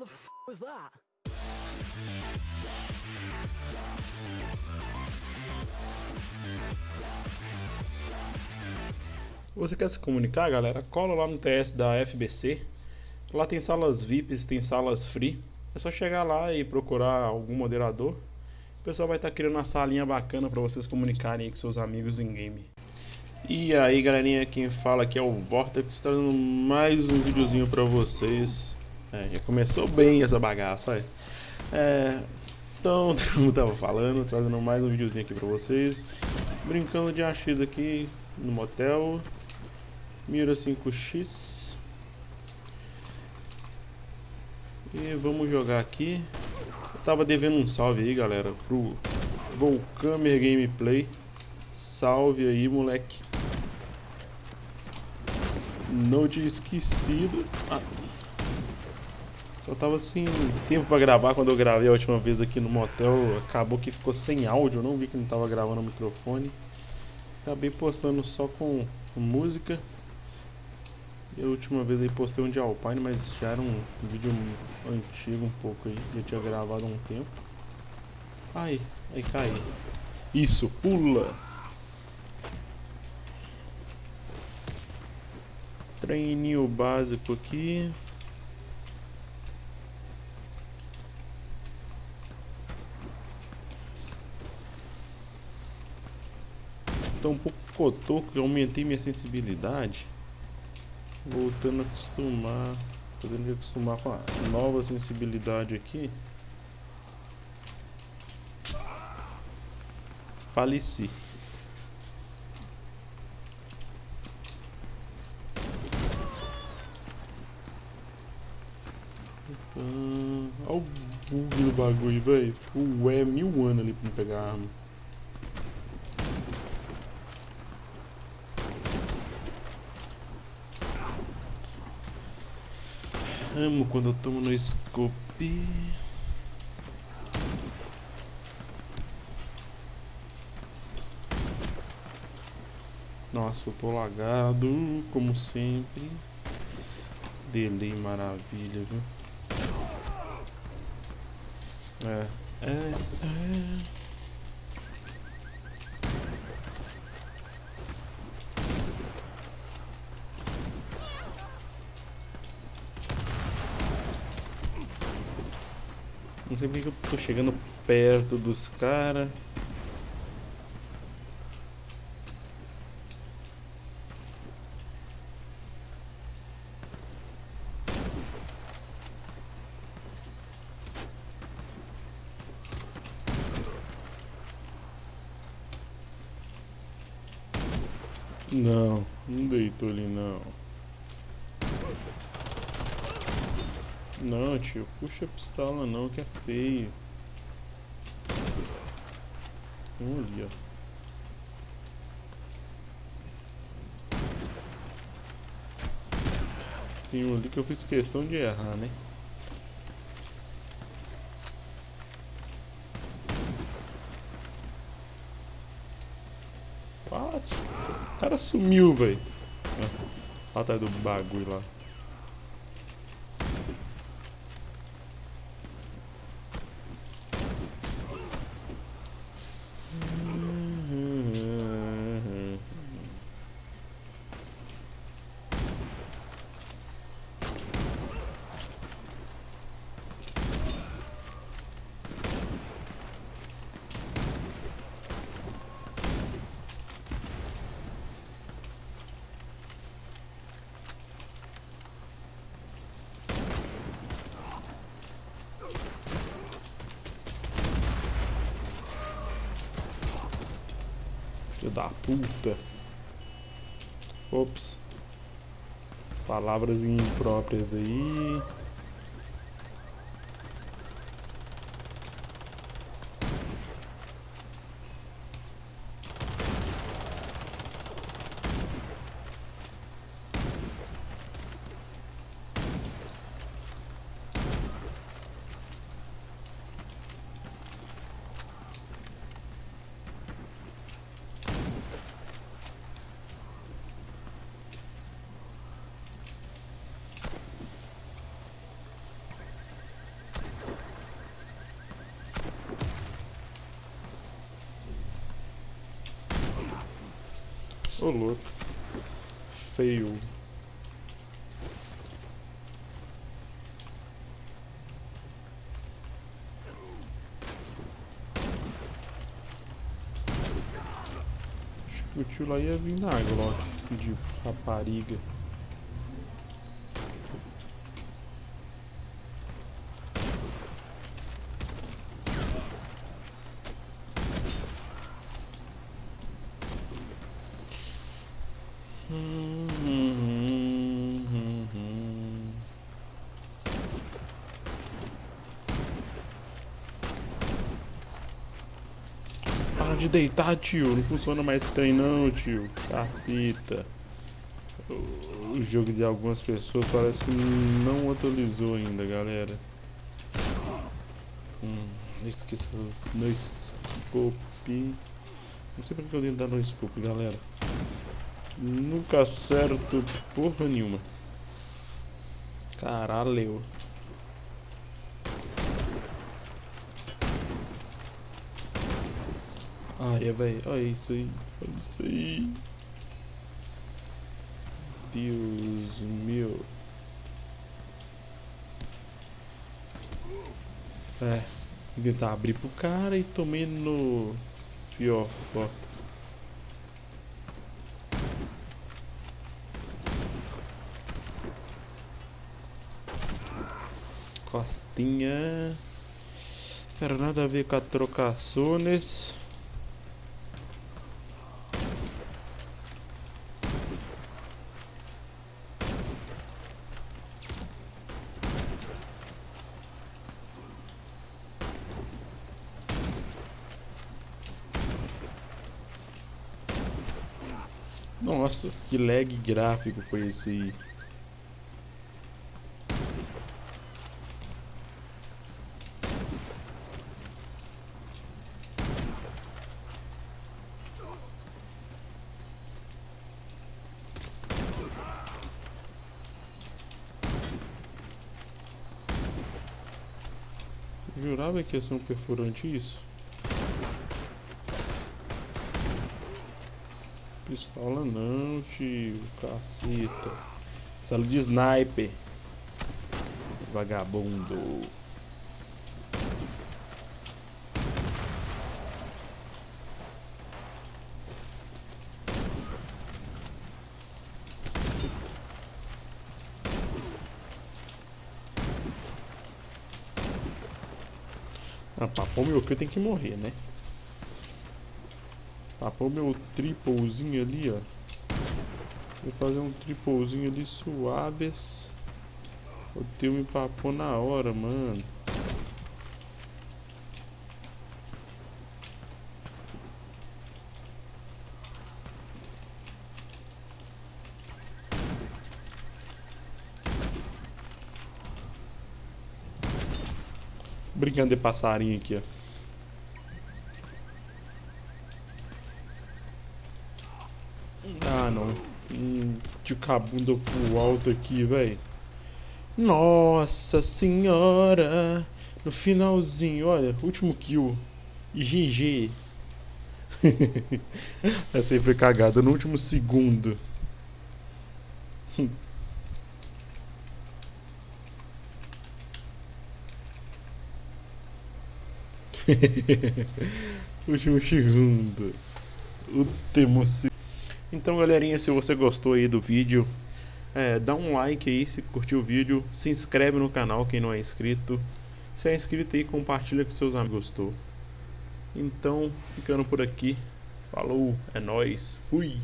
the f was that? Você quer se comunicar, galera? Cola lá no TS da FBC. Lá tem salas VIPs, tem salas free. É só chegar lá e procurar algum moderador. O pessoal vai estar tá criando uma salinha bacana para vocês comunicarem com seus amigos em game. E aí, galerinha, quem fala aqui é o Vortex, trazendo mais um videozinho para vocês. É, já começou bem essa bagaça, é. então, como tava falando, trazendo mais um videozinho aqui para vocês. Brincando de AX aqui no motel. Mira 5x. E vamos jogar aqui. Eu tava devendo um salve aí, galera, pro Volcamer Gameplay. Salve aí, moleque. Não tinha esquecido. Ah. Só tava sem tempo pra gravar quando eu gravei a última vez aqui no motel. Acabou que ficou sem áudio, eu não vi que não tava gravando o microfone. Acabei postando só com música. E a última vez aí postei um de Alpine, mas já era um vídeo antigo um pouco aí. Já tinha gravado há um tempo. Ai, aí cai. Isso, pula! Treininho básico aqui. Um pouco cotoco, eu aumentei minha sensibilidade. Voltando a acostumar. Podendo acostumar com a nova sensibilidade aqui. Faleci. Olha o bug do bagulho, velho. Ué, mil anos ali pra pegar a arma. Amo quando eu tomo no scope. Nossa, eu tô lagado, como sempre. Delay maravilha, viu? É, é, é. Não sei porque eu tô chegando perto dos caras. Não, não deitou ali não. Não, tio, puxa a pistola não, que é feio. Vamos ali, ó. Tem um ali que eu fiz questão de errar, né? O cara sumiu, velho. Ah, atrás do bagulho lá. Filho da puta. Ops. Palavras impróprias aí. Ô louco. Feio. Acho que o tio lá ia vir na água, ó, de rapariga. De deitar, tio. Não funciona mais trem não, tio. Caceta. O jogo de algumas pessoas parece que não atualizou ainda, galera. Hum, esqueci no scope. Não sei porque eu dentro dar no scope, galera. Nunca acerto porra nenhuma. Caralho. Ai, velho. Olha isso aí. Olha isso aí. Deus meu. É. Tentar abrir pro cara e tomei no fiofó. Costinha. Quero nada a ver com a trocações. Nossa, que lag gráfico foi esse aí. Jurava que ia ser um perfurante isso? Pistola não, tio. Caceta. Sala de sniper. Vagabundo. Ah, papou meu que tem que morrer, né? Papou meu triplezinho ali, ó. Vou fazer um triplezinho ali suaves. O teu me papou na hora, mano. Brincando de passarinho aqui, ó. Ah, não. Hum, de cabunda pro alto aqui, velho. Nossa senhora. No finalzinho, olha. Último kill. GG. Essa aí foi cagada no último segundo. Último segundo. Último segundo. Então, galerinha, se você gostou aí do vídeo, é, dá um like aí se curtiu o vídeo. Se inscreve no canal quem não é inscrito. Se é inscrito aí, compartilha com seus amigos. Gostou? Então, ficando por aqui. Falou, é nóis. Fui.